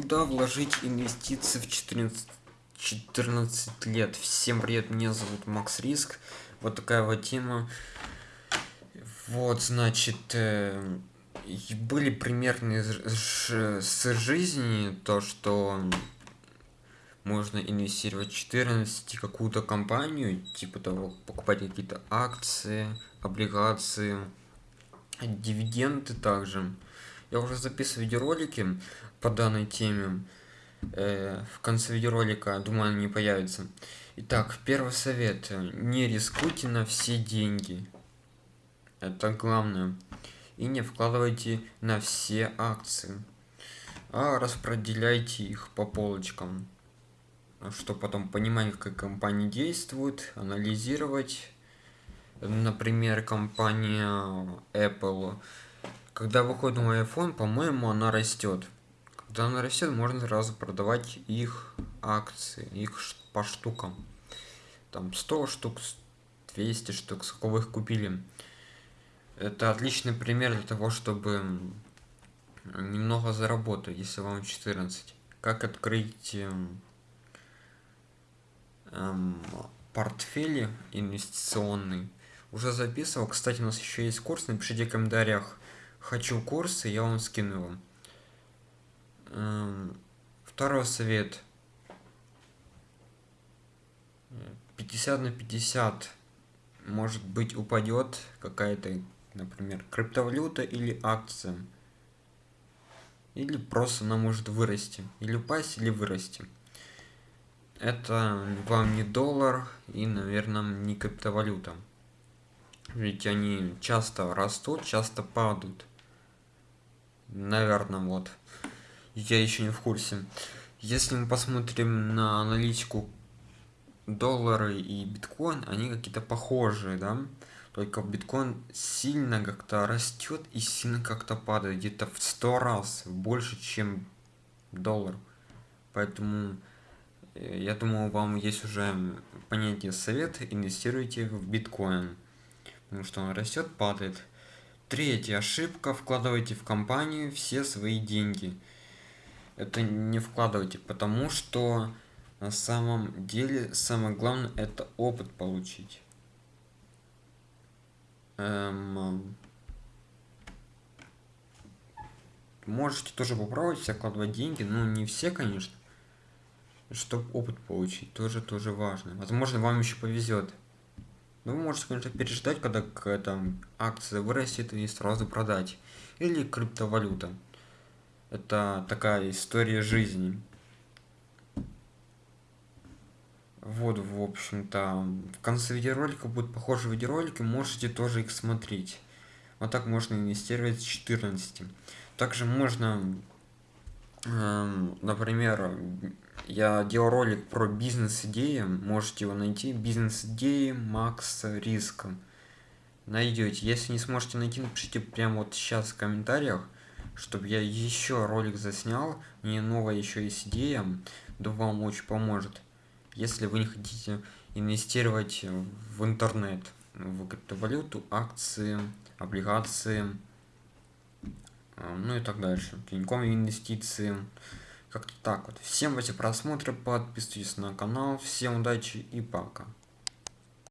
Куда вложить инвестиции в 14, 14 лет? Всем привет, меня зовут Макс Риск. Вот такая вот тема. Вот, значит, э, были примерные с жизни то, что можно инвестировать в 14 какую-то компанию, типа того, покупать какие-то акции, облигации, дивиденды также. Я уже записываю видеоролики по данной теме. Э, в конце видеоролика, думаю, они появятся. Итак, первый совет. Не рискуйте на все деньги. Это главное. И не вкладывайте на все акции. А распределяйте их по полочкам. Чтобы потом понимать, как компания действует, анализировать. Например, компания Apple когда выходит мой iPhone, по-моему, она растет. Когда она растет, можно сразу продавать их акции, их по штукам. Там 100 штук, 200 штук, сколько вы их купили. Это отличный пример для того, чтобы немного заработать, если вам 14. Как открыть эм, эм, портфели инвестиционный. Уже записывал. Кстати, у нас еще есть курс. Напишите в комментариях, хочу курсы, я вам скину вам. Эм, второй совет. 50 на 50 может быть упадет какая-то, например, криптовалюта или акция. Или просто она может вырасти. Или упасть, или вырасти. Это вам не доллар и, наверное, не криптовалюта. Ведь они часто растут, часто падают. Наверное, вот. Я еще не в курсе. Если мы посмотрим на аналитику доллары и биткоин, они какие-то похожие, да? Только биткоин сильно как-то растет и сильно как-то падает, где-то в сто раз больше, чем доллар. Поэтому э, я думаю, вам есть уже понятие совет, инвестируйте в биткоин. Потому что он растет, падает. Третья ошибка. Вкладывайте в компанию все свои деньги. Это не вкладывайте, потому что на самом деле самое главное это опыт получить. Эм, можете тоже попробовать вкладывать деньги, но не все, конечно. Чтобы опыт получить, тоже тоже важно. Возможно, вам еще повезет. Но ну, вы можете, конечно, переждать, когда какая-то акция вырастет и сразу продать. Или криптовалюта. Это такая история жизни. Вот, в общем-то, в конце видеоролика будут похожие видеоролики, можете тоже их смотреть. Вот так можно инвестировать с 14. Также можно, например, я делал ролик про бизнес-идеи, можете его найти, бизнес-идеи Макс Риска. Найдете. Если не сможете найти, напишите прямо вот сейчас в комментариях, чтобы я еще ролик заснял. Мне новая еще есть идея, да вам очень поможет. Если вы не хотите инвестировать в интернет, в криптовалюту, акции, облигации, ну и так дальше. Тиньком инвестиции. Как-то так вот. Всем эти просмотры, подписывайтесь на канал. Всем удачи и пока.